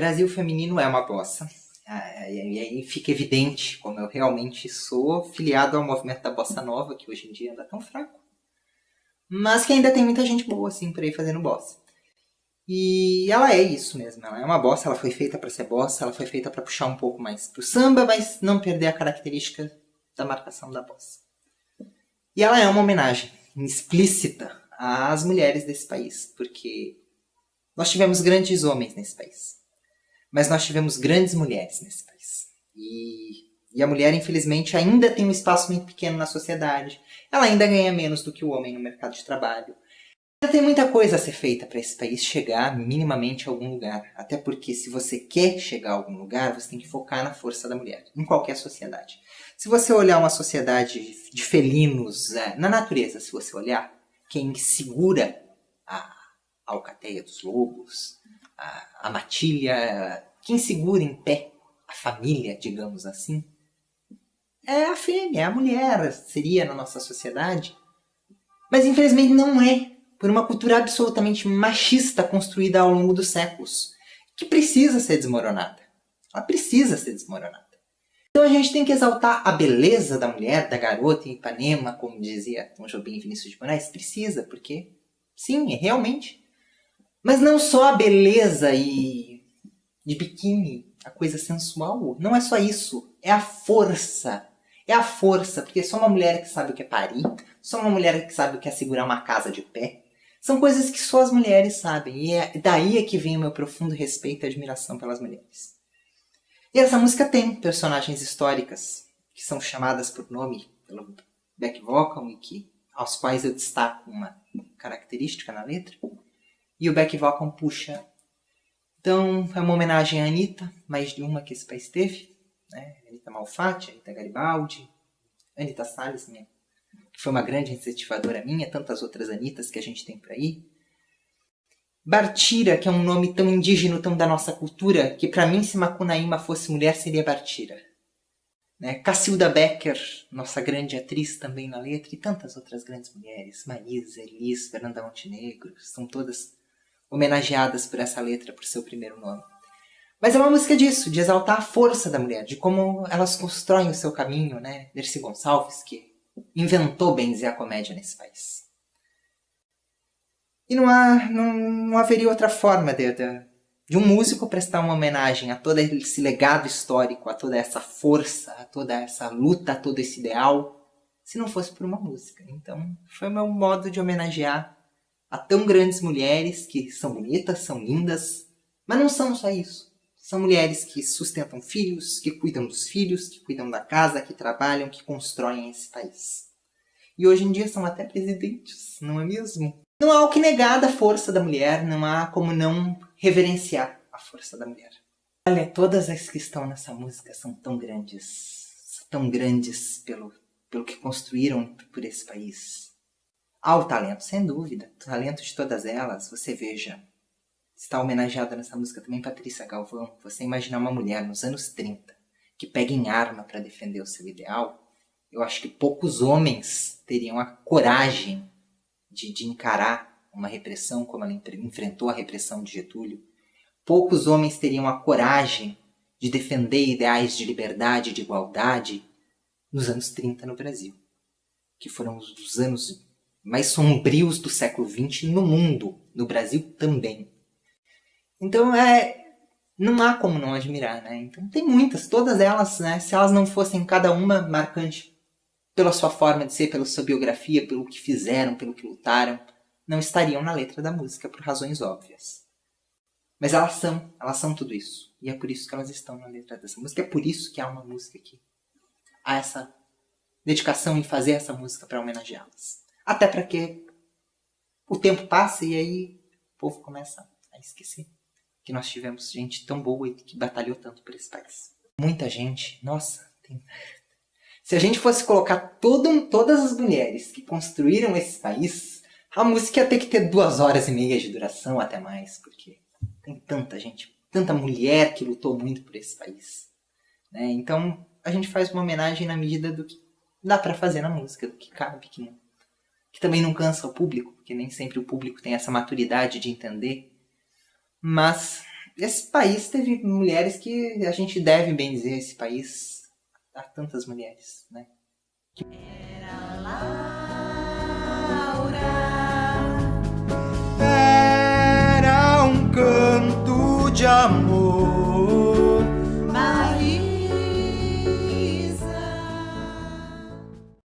Brasil feminino é uma bossa. Ah, e aí fica evidente como eu realmente sou filiado ao movimento da bossa nova, que hoje em dia anda tão fraco. Mas que ainda tem muita gente boa, assim, por aí fazendo bossa. E ela é isso mesmo, ela é uma bossa, ela foi feita para ser bossa, ela foi feita para puxar um pouco mais pro samba, mas não perder a característica da marcação da bossa. E ela é uma homenagem explícita às mulheres desse país, porque nós tivemos grandes homens nesse país, mas nós tivemos grandes mulheres nesse país. E, e a mulher, infelizmente, ainda tem um espaço muito pequeno na sociedade, ela ainda ganha menos do que o homem no mercado de trabalho. Ainda tem muita coisa a ser feita para esse país chegar minimamente a algum lugar. Até porque se você quer chegar a algum lugar, você tem que focar na força da mulher, em qualquer sociedade. Se você olhar uma sociedade de felinos, é, na natureza, se você olhar, quem segura a alcateia dos lobos, a, a matilha, quem segura em pé a família, digamos assim, é a fêmea, é a mulher, seria na nossa sociedade. Mas infelizmente não é, por uma cultura absolutamente machista construída ao longo dos séculos, que precisa ser desmoronada. Ela precisa ser desmoronada. Então a gente tem que exaltar a beleza da mulher, da garota em Ipanema, como dizia Tom Jobim e Vinícius de Moraes. Precisa, porque sim, realmente. Mas não só a beleza e de biquíni, a coisa sensual. Não é só isso. É a força. É a força, porque só uma mulher que sabe o que é parir, só uma mulher que sabe o que é segurar uma casa de pé. São coisas que só as mulheres sabem. E é daí é que vem o meu profundo respeito e admiração pelas mulheres. E essa música tem personagens históricas que são chamadas por nome pelo back vocal e que, aos quais eu destaco uma característica na letra. E o back vocal puxa. Então é uma homenagem à Anitta, mais de uma que esse país teve. Né? Anitta Malfatti, Anitta Garibaldi, Anitta Salles, minha, que foi uma grande incentivadora minha, tantas outras Anitas que a gente tem por aí. Bartira, que é um nome tão indígena, tão da nossa cultura, que para mim, se Macunaíma fosse mulher, seria Bartira. Né? Cacilda Becker, nossa grande atriz também na letra, e tantas outras grandes mulheres, Marisa, Elis, Fernanda Montenegro, são todas homenageadas por essa letra, por seu primeiro nome. Mas é uma música disso, de exaltar a força da mulher, de como elas constroem o seu caminho, né? Dercy Gonçalves, que inventou benzer a comédia nesse país. E não, há, não, não haveria outra forma de, de, de um músico prestar uma homenagem a todo esse legado histórico, a toda essa força, a toda essa luta, a todo esse ideal, se não fosse por uma música. Então, foi o meu modo de homenagear a tão grandes mulheres que são bonitas, são lindas, mas não são só isso. São mulheres que sustentam filhos, que cuidam dos filhos, que cuidam da casa, que trabalham, que constroem esse país. E hoje em dia são até presidentes, não é mesmo? Não há o que negar da força da mulher, não há como não reverenciar a força da mulher. Olha, todas as que estão nessa música são tão grandes, tão grandes pelo, pelo que construíram por esse país. Há o talento, sem dúvida, o talento de todas elas, você veja. Está homenageada nessa música também Patrícia Galvão. Você imaginar uma mulher nos anos 30 que pega em arma para defender o seu ideal, eu acho que poucos homens teriam a coragem de, de encarar uma repressão como ela enfrentou a repressão de Getúlio. Poucos homens teriam a coragem de defender ideais de liberdade de igualdade nos anos 30 no Brasil, que foram os anos mais sombrios do século XX no mundo, no Brasil também. Então é não há como não admirar, né? Então tem muitas, todas elas, né? Se elas não fossem cada uma marcante pela sua forma de ser, pela sua biografia, pelo que fizeram, pelo que lutaram, não estariam na letra da música por razões óbvias. Mas elas são, elas são tudo isso. E é por isso que elas estão na letra dessa música. É por isso que há uma música aqui. Há essa dedicação em fazer essa música para homenageá-las. Até para que o tempo passe e aí o povo começa a esquecer que nós tivemos gente tão boa e que batalhou tanto por esse país. Muita gente, nossa, tem se a gente fosse colocar todo, todas as mulheres que construíram esse país, a música ia ter que ter duas horas e meia de duração, até mais, porque tem tanta gente, tanta mulher que lutou muito por esse país. Né? Então, a gente faz uma homenagem na medida do que dá para fazer na música, do que cabe, que, não, que também não cansa o público, porque nem sempre o público tem essa maturidade de entender. Mas esse país teve mulheres que a gente deve bem dizer esse país a tantas mulheres, né? Que... Era lá.